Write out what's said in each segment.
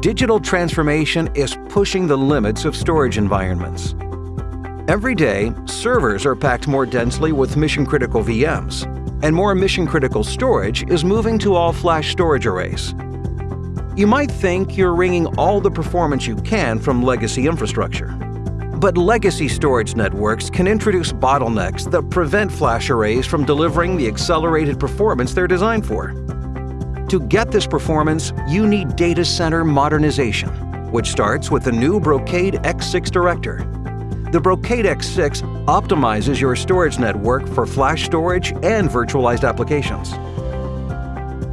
digital transformation is pushing the limits of storage environments. Every day, servers are packed more densely with mission-critical VMs, and more mission-critical storage is moving to all-flash storage arrays. You might think you're wringing all the performance you can from legacy infrastructure. But legacy storage networks can introduce bottlenecks that prevent flash arrays from delivering the accelerated performance they're designed for. To get this performance, you need data center modernization, which starts with the new Brocade X6 Director. The Brocade X6 optimizes your storage network for flash storage and virtualized applications.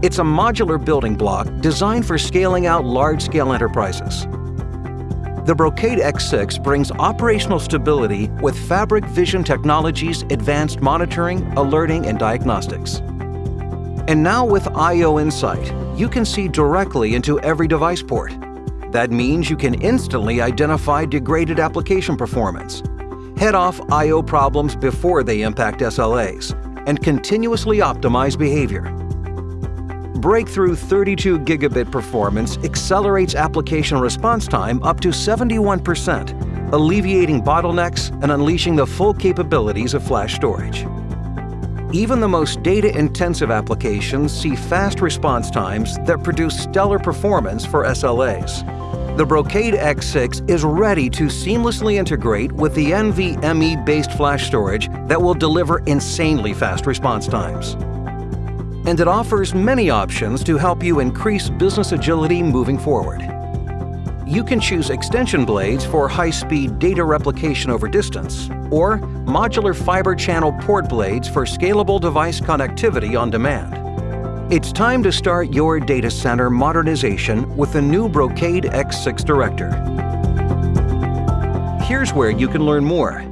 It's a modular building block designed for scaling out large-scale enterprises. The Brocade X6 brings operational stability with Fabric Vision Technologies' advanced monitoring, alerting, and diagnostics. And now with I.O. Insight, you can see directly into every device port. That means you can instantly identify degraded application performance, head off I.O. problems before they impact SLAs, and continuously optimize behavior. Breakthrough 32 gigabit performance accelerates application response time up to 71%, alleviating bottlenecks and unleashing the full capabilities of flash storage. Even the most data-intensive applications see fast response times that produce stellar performance for SLAs. The Brocade X6 is ready to seamlessly integrate with the NVMe-based flash storage that will deliver insanely fast response times. And it offers many options to help you increase business agility moving forward you can choose extension blades for high-speed data replication over distance, or modular fiber channel port blades for scalable device connectivity on demand. It's time to start your data center modernization with the new Brocade X6 Director. Here's where you can learn more